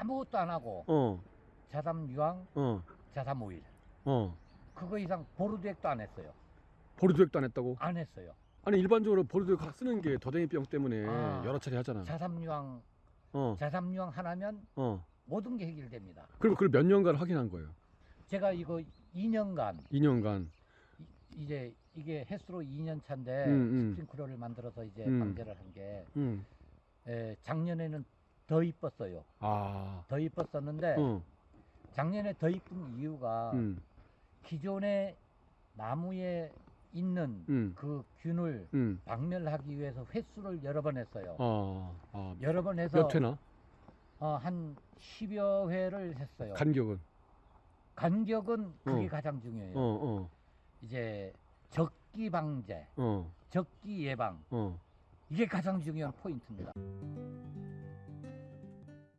아무것도 안 하고 어, 자삼 유황, 어, 자삼 오일 어. 그거 이상 보르드액도 안 했어요. 보르도액도 안 했다고? 안 했어요. 아니 일반적으로 보르도액 쓰는 게 더댕이병 때문에 아. 여러 차례 하잖아. 자삼 유황, 어, 자삼 유황 하나면 어. 모든 게 해결됩니다. 그럼 그걸 몇 년간 확인한 거예요? 제가 이거 2년간 2년간. 이, 제 이게 횟수로 2년 차인데 음, 음. 스프링클러를 만들어서 이제 음. 방제를 한 게 음. 작년에는 더 이뻤어요. 아. 더 이뻤었는데 어. 작년에 더 이쁜 이유가 음. 기존의 나무에 있는 음. 그 균을 음. 박멸하기 위해서 횟수를 여러 번 했어요. 아. 아. 여러 번 해서 몇 회나? 어, 한 10여 회를 했어요. 간격은? 간격은 그게 어. 가장 중요해요. 어, 어. 이제 적기 방제, 어. 적기 예방 어. 이게 가장 중요한 포인트입니다.